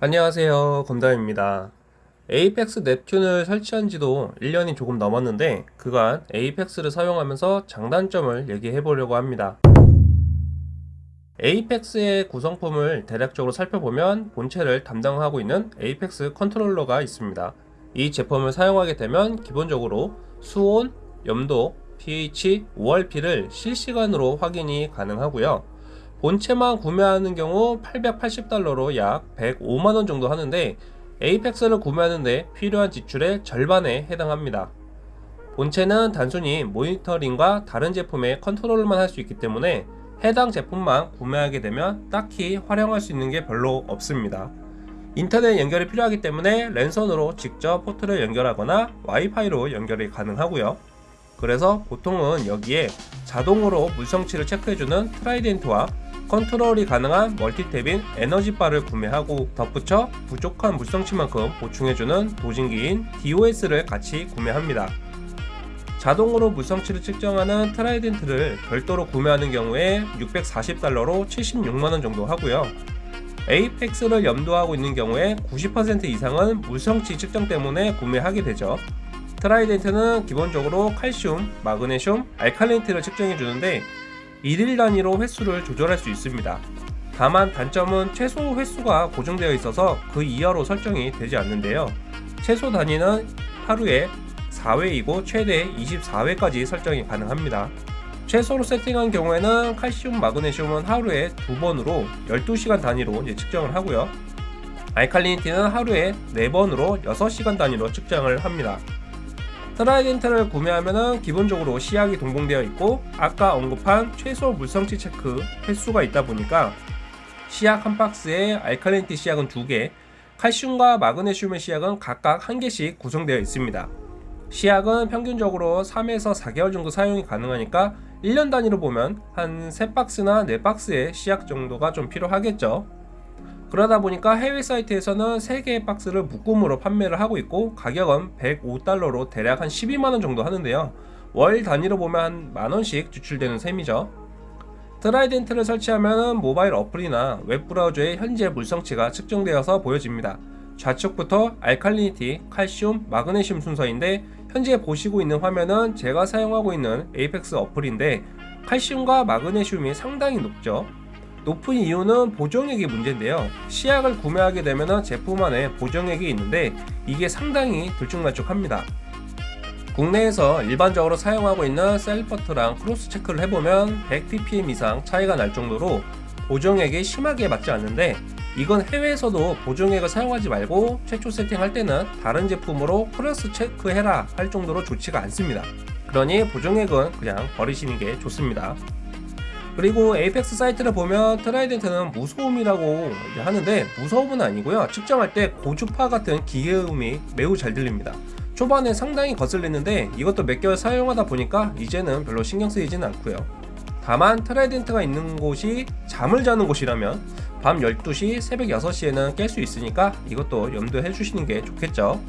안녕하세요. 검담입니다. Apex Neptune을 설치한 지도 1년이 조금 넘었는데 그간 Apex를 사용하면서 장단점을 얘기해 보려고 합니다. Apex의 구성품을 대략적으로 살펴보면 본체를 담당하고 있는 Apex 컨트롤러가 있습니다. 이 제품을 사용하게 되면 기본적으로 수온, 염도, pH, ORP를 실시간으로 확인이 가능하고요 본체만 구매하는 경우 880달러로 약 105만원 정도 하는데 에이펙스를 구매하는데 필요한 지출의 절반에 해당합니다. 본체는 단순히 모니터링과 다른 제품의 컨트롤만 할 수 있기 때문에 해당 제품만 구매하게 되면 딱히 활용할 수 있는 게 별로 없습니다. 인터넷 연결이 필요하기 때문에 랜선으로 직접 포트를 연결하거나 와이파이로 연결이 가능하고요. 그래서 보통은 여기에 자동으로 물성치를 체크해주는 Trident와 컨트롤이 가능한 멀티탭인 Energy Bar를 구매하고 덧붙여 부족한 물성치만큼 보충해주는 dosing기인 DOS를 같이 구매합니다. 자동으로 물성치를 측정하는 Trident를 별도로 구매하는 경우에 640달러로 76만원 정도 하고요. Apex를 염두하고 있는 경우에 90% 이상은 물성치 측정 때문에 구매하게 되죠. Trident는 기본적으로 칼슘, 마그네슘, 알칼리니티를 측정해 주는데 1일 단위로 횟수를 조절할 수 있습니다. 다만 단점은 최소 횟수가 고정되어 있어서 그 이하로 설정이 되지 않는데요. 최소 단위는 하루에 4회이고 최대 24회까지 설정이 가능합니다. 최소로 세팅한 경우에는 칼슘, 마그네슘은 하루에 두번으로 12시간 단위로 측정을 하고요. 알칼리니티는 하루에 4번으로 6시간 단위로 측정을 합니다. Trident를 구매하면 기본적으로 시약이 동봉되어 있고 아까 언급한 최소 물성치 체크 횟수가 있다 보니까 시약 한 박스에 alkalinity 시약은 2개 칼슘과 마그네슘의 시약은 각각 1개씩 구성되어 있습니다. 시약은 평균적으로 3에서 4개월 정도 사용이 가능하니까 1년 단위로 보면 한 3박스나 4박스의 시약 정도가 좀 필요하겠죠 그러다 보니까 해외 사이트에서는 3개의 박스를 묶음으로 판매를 하고 있고 가격은 105달러로 대략 한 12만원 정도 하는데요. 월 단위로 보면 한 만원씩 지출되는 셈이죠. Trident를 설치하면 모바일 어플이나 웹브라우저의 현재 물성치가 측정되어서 보여집니다. 좌측부터 alkalinity, 칼슘, 마그네슘 순서인데 현재 보시고 있는 화면은 제가 사용하고 있는 Apex 어플인데 칼슘과 마그네슘이 상당히 높죠 높은 이유는 보정액이 문제인데요. 시약을 구매하게 되면 제품 안에 보정액이 있는데 이게 상당히 들쭉날쭉합니다. 국내에서 일반적으로 사용하고 있는 Salifert랑 cross check를 해보면 100ppm 이상 차이가 날 정도로 보정액이 심하게 맞지 않는데 이건 해외에서도 보정액을 사용하지 말고 최초 세팅할 때는 다른 제품으로 cross check해라 할 정도로 좋지가 않습니다. 그러니 보정액은 그냥 버리시는 게 좋습니다 그리고 Apex 사이트를 보면 Trident는 무소음이라고 하는데 무소음은 아니고요. 측정할 때 고주파 같은 기계음이 매우 잘 들립니다. 초반에 상당히 거슬리는데 이것도 몇 개월 사용하다 보니까 이제는 별로 신경 쓰이진 않고요. 다만 Trident가 있는 곳이 잠을 자는 곳이라면 밤 12시 새벽 6시에는 깰 수 있으니까 이것도 염두해 주시는 게 좋겠죠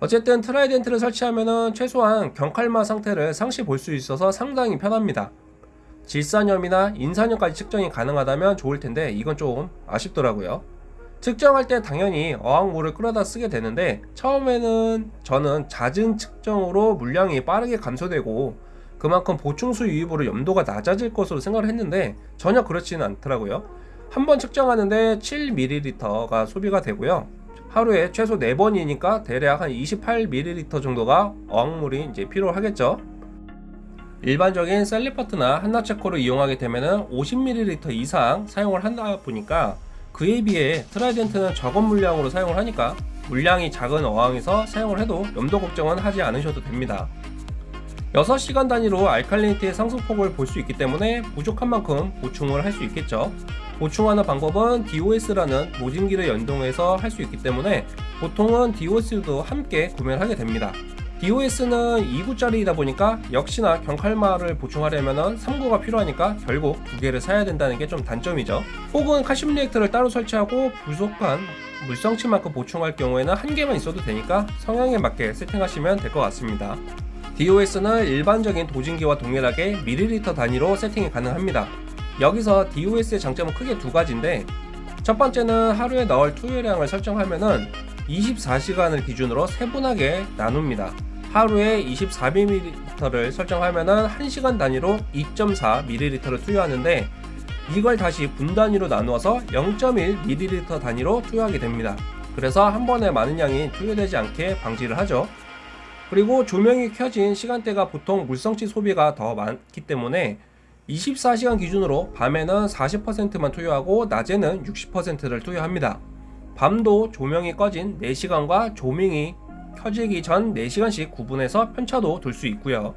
어쨌든 Trident를 설치하면 최소한 경칼마 상태를 상시 볼 수 있어서 상당히 편합니다. 질산염이나 인산염까지 측정이 가능하다면 좋을 텐데 이건 좀 아쉽더라고요. 측정할 때 당연히 어항물을 끌어다 쓰게 되는데 처음에는 저는 잦은 측정으로 물량이 빠르게 감소되고 그만큼 보충수 유입으로 염도가 낮아질 것으로 생각을 했는데 전혀 그렇지는 않더라고요. 한 번 측정하는데 7ml가 소비가 되고요 하루에 최소 4번이니까 대략 한 28ml 정도가 어항물이 이제 필요하겠죠 일반적인 Salifert나 Hanna Checker를 이용하게 되면 50ml 이상 사용을 한다 보니까 그에 비해 Trident는 적은 물량으로 사용을 하니까 물량이 작은 어항에서 사용을 해도 염도 걱정은 하지 않으셔도 됩니다. 6시간 단위로 알칼리니티의 상승폭을 볼 수 있기 때문에 부족한 만큼 보충을 할 수 있겠죠. 보충하는 방법은 DOS라는 모진기를 연동해서 할 수 있기 때문에 보통은 DOS도 함께 구매를 하게 됩니다. DOS는 2구짜리이다 보니까 역시나 경칼마를 보충하려면 3구가 필요하니까 결국 두 개를 사야 된다는 게 좀 단점이죠. 혹은 칼슘 리액터를 따로 설치하고 부족한 물성치만큼 보충할 경우에는 한 개만 있어도 되니까 성향에 맞게 세팅하시면 될 것 같습니다. DOS는 일반적인 도진기와 동일하게 밀리리터 단위로 세팅이 가능합니다. 여기서 DOS의 장점은 크게 두 가지인데 첫 번째는 하루에 넣을 투여량을 설정하면은 24시간을 기준으로 세분하게 나눕니다. 하루에 24ml를 설정하면은 1시간 단위로 2.4ml를 투여하는데 이걸 다시 분 단위로 나누어서 0.1ml 단위로 투여하게 됩니다. 그래서 한 번에 많은 양이 투여되지 않게 방지를 하죠. 그리고 조명이 켜진 시간대가 보통 물성치 소비가 더 많기 때문에 24시간 기준으로 밤에는 40%만 투여하고 낮에는 60%를 투여합니다. 밤도 조명이 꺼진 4시간과 조명이 켜지기 전 4시간씩 구분해서 편차도 둘 수 있고요.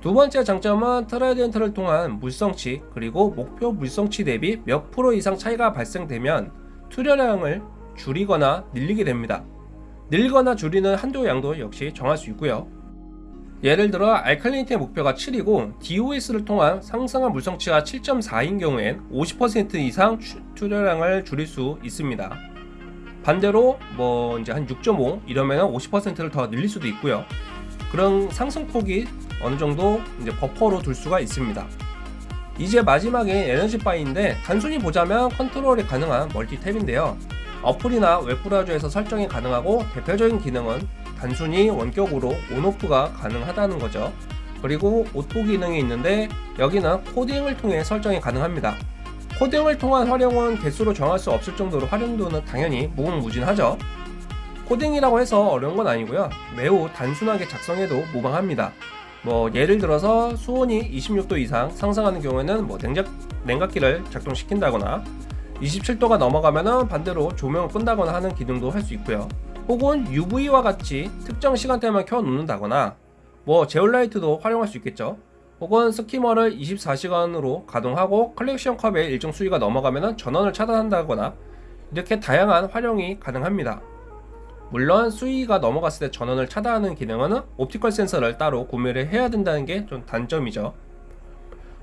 두 번째 장점은 Trident를 통한 물성치 그리고 목표 물성치 대비 몇 프로 이상 차이가 발생되면 투여량을 줄이거나 늘리게 됩니다. 늘거나 줄이는 한도 양도 역시 정할 수 있고요. 예를 들어 알칼리니티의 목표가 7이고 DOS를 통한 상승한 물성치가 7.4인 경우엔 50% 이상 투여량을 줄일 수 있습니다. 반대로 뭐 이제 한 6.5 이러면 50%를 더 늘릴 수도 있고요. 그런 상승폭이 어느 정도 이제 버퍼로 둘 수가 있습니다. 이제 마지막에 에너지 바인데 단순히 보자면 컨트롤이 가능한 멀티탭인데요. 어플이나 웹브라우저에서 설정이 가능하고 대표적인 기능은 단순히 원격으로 on off가 가능하다는 거죠. 그리고 auto 기능이 있는데 여기는 코딩을 통해 설정이 가능합니다. 코딩을 통한 활용은 개수로 정할 수 없을 정도로 활용도는 당연히 무궁무진하죠. 코딩이라고 해서 어려운 건 아니고요. 매우 단순하게 작성해도 무방합니다. 뭐 예를 들어서 수온이 26도 이상 상승하는 경우에는 뭐 냉각, 냉각기를 작동시킨다거나 27도가 넘어가면 반대로 조명을 끈다거나 하는 기능도 할 수 있고요. 혹은 UV와 같이 특정 시간대만 켜 놓는다거나 뭐 제올라이트도 활용할 수 있겠죠. 혹은 skimmer를 24시간으로 가동하고 collection cup의 일정 수위가 넘어가면 전원을 차단한다거나 이렇게 다양한 활용이 가능합니다. 물론 수위가 넘어갔을 때 전원을 차단하는 기능은 optical 센서를 따로 구매를 해야 된다는 게 좀 단점이죠.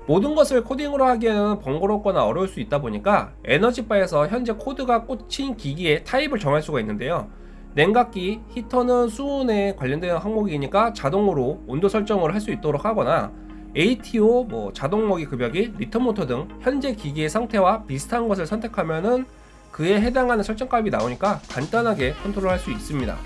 모든 것을 코딩으로 하기에는 번거롭거나 어려울 수 있다 보니까 에너지바에서 현재 코드가 꽂힌 기기의 타입을 정할 수가 있는데요. 냉각기, 히터는 수온에 관련된 항목이니까 자동으로 온도 설정을 할 수 있도록 하거나 ATO, 뭐 자동 먹이 급여기, return 모터 등 현재 기기의 상태와 비슷한 것을 선택하면은 그에 해당하는 설정값이 나오니까 간단하게 컨트롤할 수 있습니다.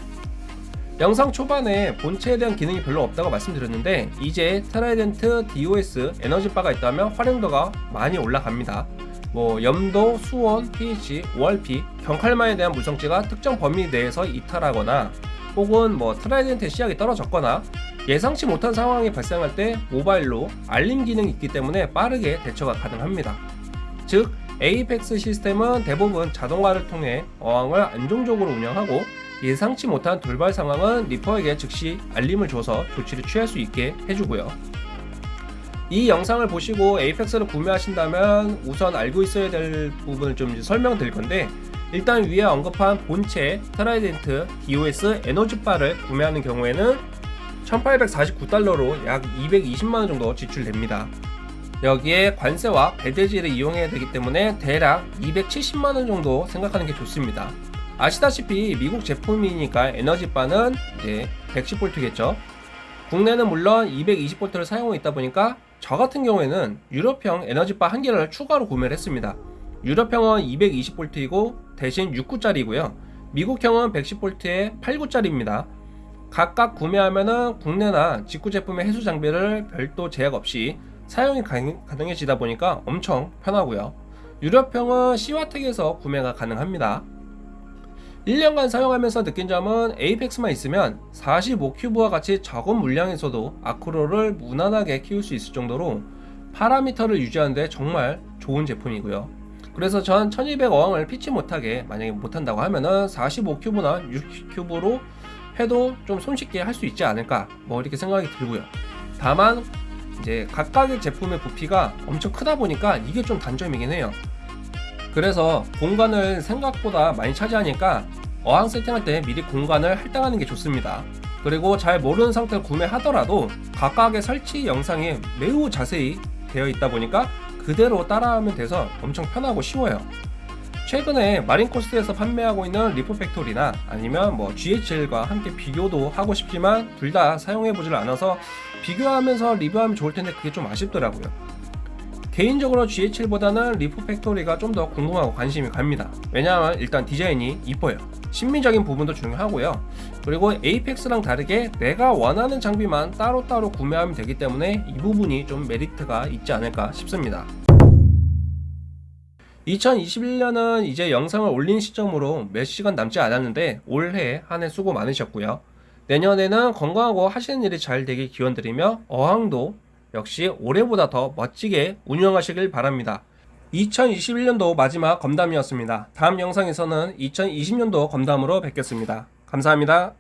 영상 초반에 본체에 대한 기능이 별로 없다고 말씀드렸는데 이제 트라이덴트 DOS 에너지바가 있다면 활용도가 많이 올라갑니다. 뭐 염도, 수온, pH, ORP, 경칼마에 대한 물성치가 특정 범위 내에서 이탈하거나 혹은 뭐 Trident의 시약이 떨어졌거나 예상치 못한 상황이 발생할 때 모바일로 알림 기능이 있기 때문에 빠르게 대처가 가능합니다. 즉 Apex 시스템은 대부분 자동화를 통해 어항을 안정적으로 운영하고 예상치 못한 돌발 상황은 reefer에게 즉시 알림을 줘서 조치를 취할 수 있게 해주고요. 이 영상을 보시고 Apex를 구매하신다면 우선 알고 있어야 될 부분을 좀 설명드릴 건데 일단 위에 언급한 본체 트라이덴트 DOS 에너지바를 구매하는 경우에는 1849달러로 약 220만원 정도 지출됩니다. 여기에 관세와 배대지를 이용해야 되기 때문에 대략 270만원 정도 생각하는 게 좋습니다. 아시다시피 미국 제품이니까 에너지바는 이제 110V겠죠. 국내는 물론 220V를 사용하고 있다 보니까 저 같은 경우에는 유럽형 Energy Bar 한 개를 추가로 구매를 했습니다. 유럽형은 220V이고 대신 6구짜리고요. 미국형은 110V에 8구짜리입니다. 각각 구매하면은 국내나 직구 제품의 해수 장비를 별도 제약 없이 사용이 가능해지다 보니까 엄청 편하고요. 유럽형은 시와텍에서 구매가 가능합니다. 1년간 사용하면서 느낀 점은 에이펙스만 있으면 45큐브와 같이 적은 물량에서도 아크로를 무난하게 키울 수 있을 정도로 파라미터를 유지하는데 정말 좋은 제품이고요. 그래서 전 1200 어항을 피치 못하게 만약에 못한다고 하면은 45큐브나 60큐브로 해도 좀 손쉽게 할 수 있지 않을까 뭐 이렇게 생각이 들고요. 다만 이제 각각의 제품의 부피가 엄청 크다 보니까 이게 좀 단점이긴 해요. 그래서 공간을 생각보다 많이 차지하니까 어항 세팅할 때 미리 공간을 할당하는 게 좋습니다. 그리고 잘 모르는 상태로 구매하더라도 각각의 설치 영상이 매우 자세히 되어 있다 보니까 그대로 따라하면 돼서 엄청 편하고 쉬워요. 최근에 마린코스트에서 판매하고 있는 Reef Factory나 아니면 뭐 GHL과 함께 비교도 하고 싶지만 둘 다 사용해 보질 않아서 비교하면서 리뷰하면 좋을 텐데 그게 좀 아쉽더라고요. 개인적으로 GHL보다는 Reef Factory가 좀 더 궁금하고 관심이 갑니다. 왜냐하면 일단 디자인이 이뻐요. 심미적인 부분도 중요하고요. 그리고 에이펙스랑 다르게 내가 원하는 장비만 따로따로 구매하면 되기 때문에 이 부분이 좀 메리트가 있지 않을까 싶습니다. 2021년은 이제 영상을 올린 시점으로 몇 시간 남지 않았는데 올해 한 해 수고 많으셨고요. 내년에는 건강하고 하시는 일이 잘 되길 기원드리며 어항도 역시 올해보다 더 멋지게 운영하시길 바랍니다. 2021년도 마지막 검담이었습니다. 다음 영상에서는 2020년도 검담으로 뵙겠습니다. 감사합니다.